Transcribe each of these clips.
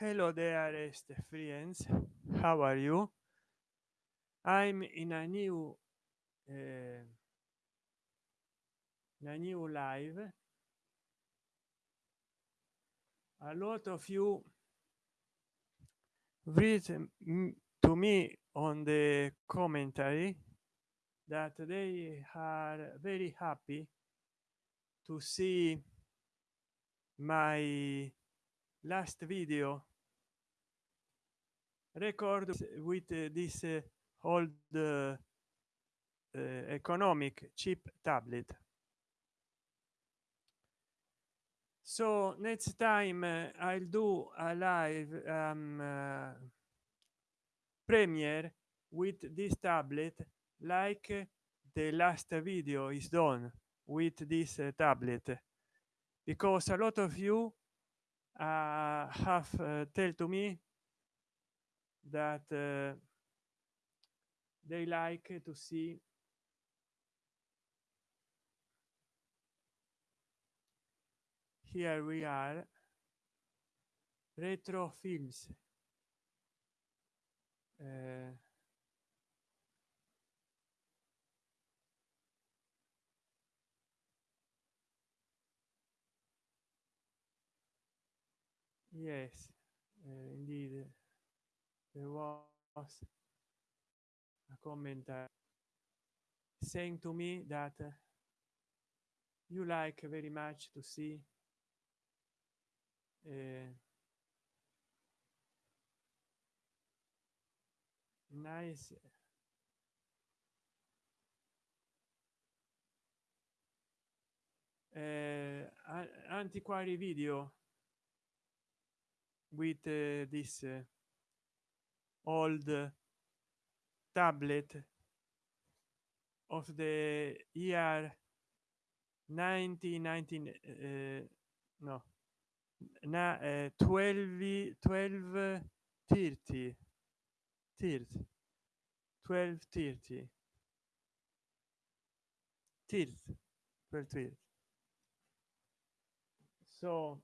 hello dearest friends. How are you? I'm in a new uh, a new live a lot of you read to me on the commentary that they are very happy to see my last video record with uh, this uh, old uh, economic cheap tablet. So next time uh, i'll do a live um, uh, premiere with this tablet like the last video is done with this uh, tablet. Because a lot of you uh, have uh, tell to me that uh, they like to see here we are retro films. Uh, yes uh, indeed there was a comment uh, saying to me that uh, you like very much to see uh, nice uh, antiquary video with uh, this old tablet of the year 1919 uh, no na uh, 12 12 30 30 12 30 30 12 30 so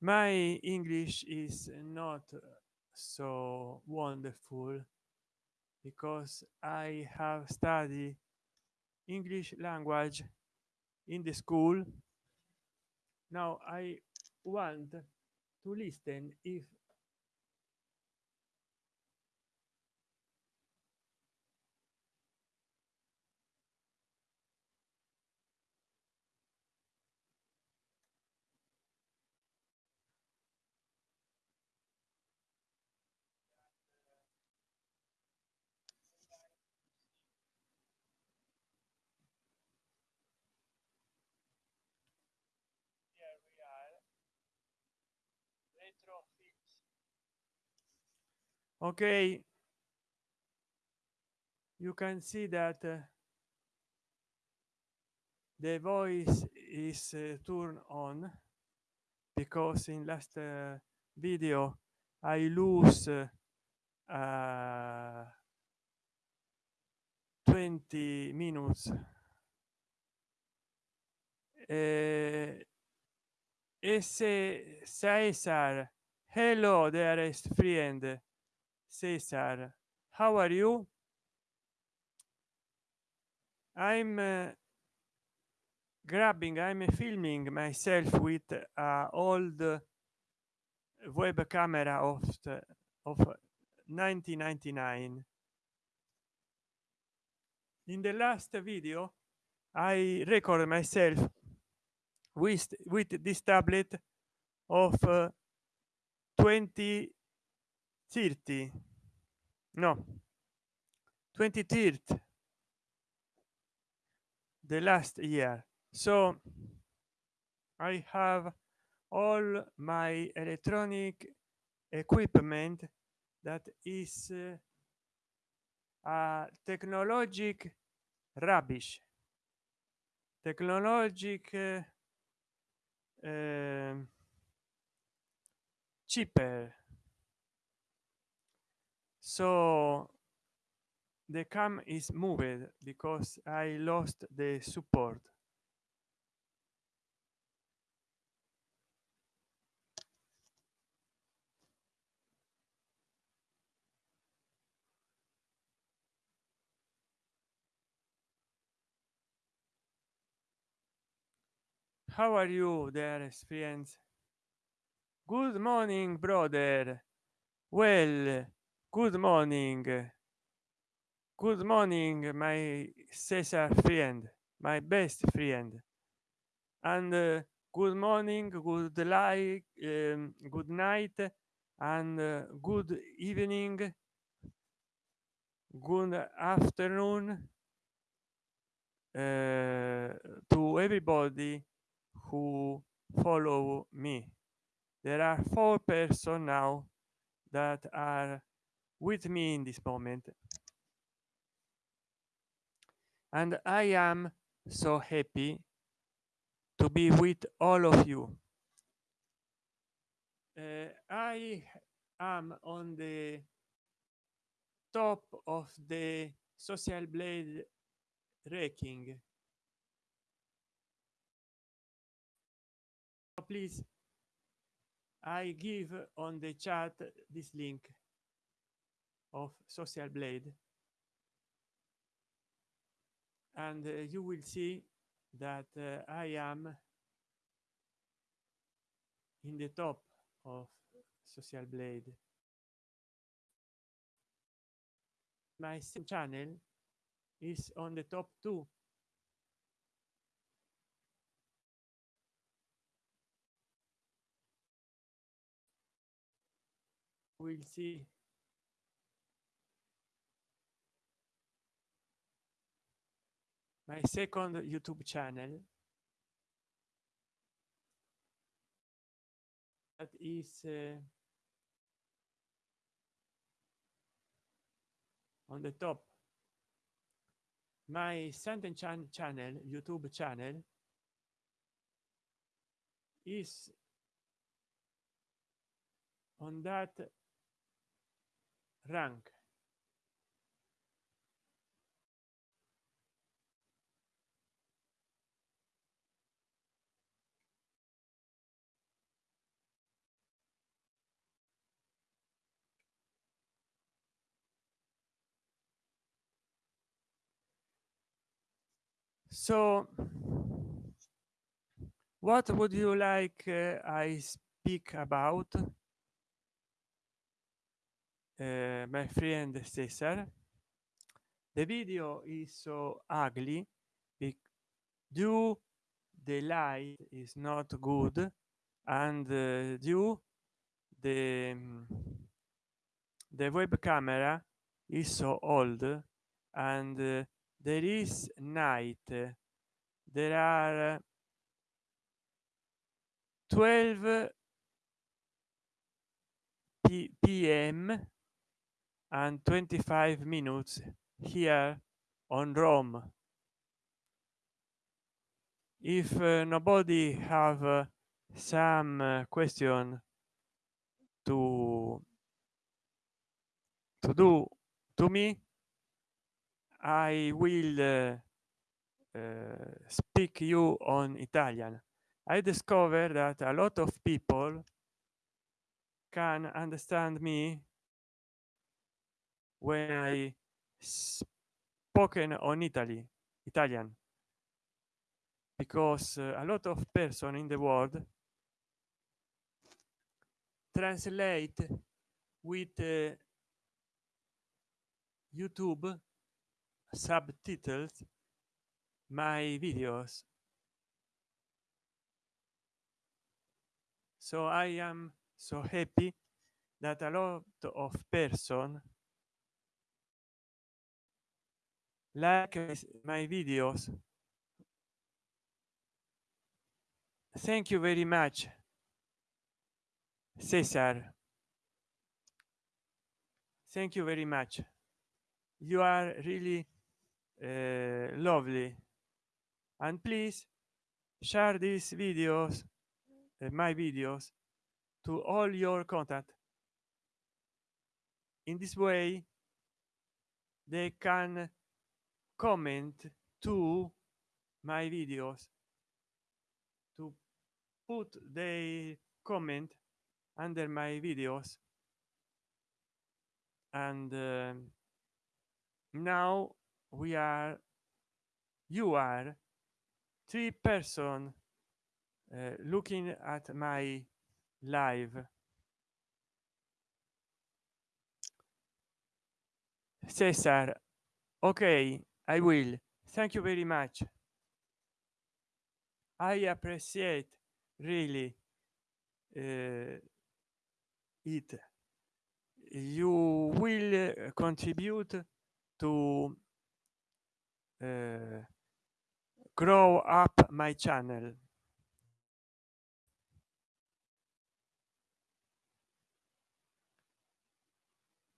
my english is not uh, so wonderful because i have studied english language in the school. Now i want to listen if okay. You can see that uh, the voice is uh, turned on because in last uh, video i lose uh, uh 20 minutes. Uh, ese Caesar hello dearest friend Cesar how are you? I'm uh, grabbing i'm filming myself with uh, old web camera of the, of 1999 in the last video i record myself with with this tablet of uh, 20 30 no. 23rd the last year. So i have all my electronic equipment that is uh, uh, technologic rubbish. Technologic uh, uh, cheaper so the cam is moved because i lost the support. How are you there experience good morning brother. Well good morning. Good morning my Cesar friend my best friend. And uh, good morning good like um, good night and uh, good evening good afternoon uh, to everybody who follow me. There are four person now that are with me in this moment. And i am so happy to be with all of you. Uh, i am on the top of the social blade ranking. Please i give on the chat this link of social blade. And uh, you will see that uh, i am in the top of social blade. My channel is on the top two. We'll see my second youtube channel. That is uh, on the top. My sentence chan channel youtube channel is on that rank so what would you like uh, i speak about? Uh, my friend cesar. The video is so ugly due the light is not good and uh, due the um, the web camera is so old and uh, there is night. There are 12 p.m and 25 minutes here on rome. If uh, nobody have uh, some uh, question to to do to me i will uh, uh, speak you on italian. I discovered that a lot of people can understand me when i spoken on italy italian. Because uh, a lot of person in the world translate with uh, youtube subtitles my videos. So i am so happy that a lot of person like my videos. Thank you very much cesar. Thank you very much. You are really uh, lovely. And please share these videos uh, my videos to all your contact. In this way they can comment to my videos to put their comment under my videos. And uh, now we are you are three person uh, looking at my live cesar okay i will. Thank you very much. I appreciate really uh, it. You will contribute to grow up my channel.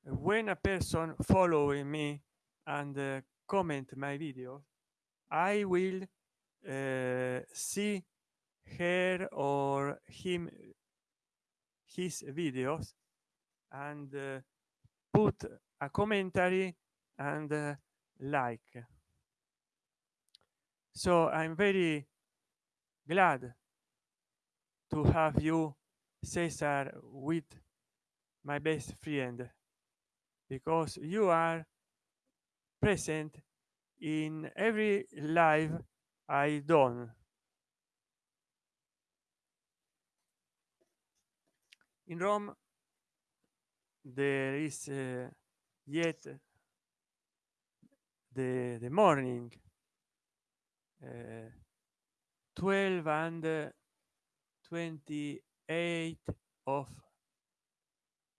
When a person following me and uh, comment my video i will uh, see her or him his videos and uh, put a commentary and uh, like so i'm very glad to have you cesar with my best friend because you are present in every live i done. In rome there is uh, yet the the morning 12 and uh, 28 of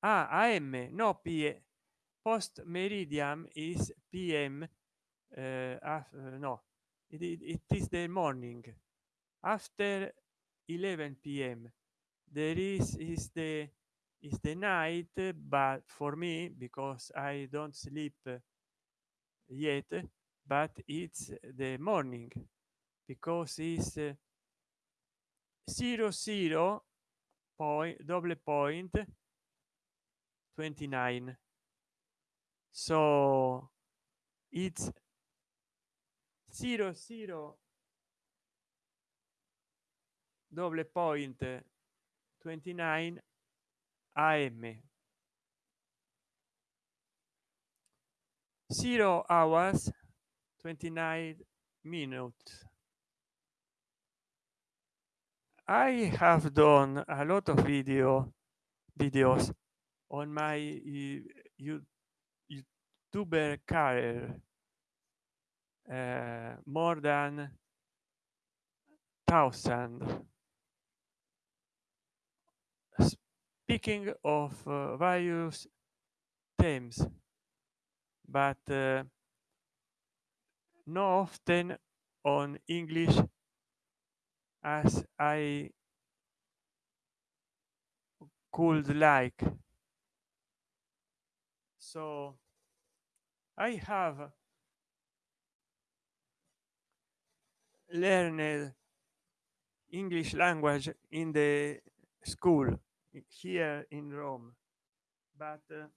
ah, am no p post meridian is pm uh, uh, no it, it, it is the morning. After 11 p.m there is is the is the night but for me because i don't sleep yet but it's the morning because it's uh, zero zero point double point 29 so it's zero zero double point 29 am zero hours 29 minutes. I have done a lot of video videos on my you youtuber career uh, more than thousand. Speaking of uh, various themes but uh, no often on english as i could like. So i have learned english language in the school here in rome but uh,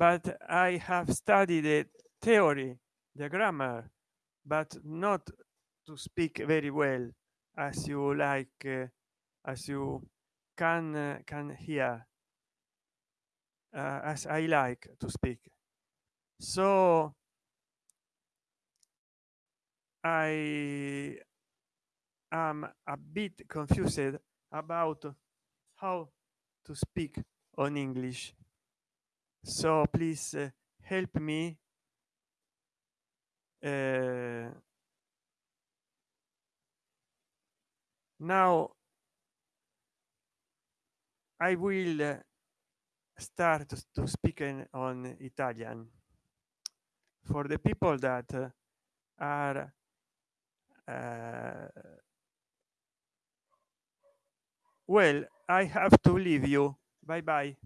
but i have studied the theory the grammar but not to speak very well as you like uh, as you can uh, can hear uh, as i like to speak. So i am a bit confused about how to speak on english so please uh, help me uh, now i will uh, start to speak in, on italian. For the people that uh, are uh, well i have to leave you. Bye bye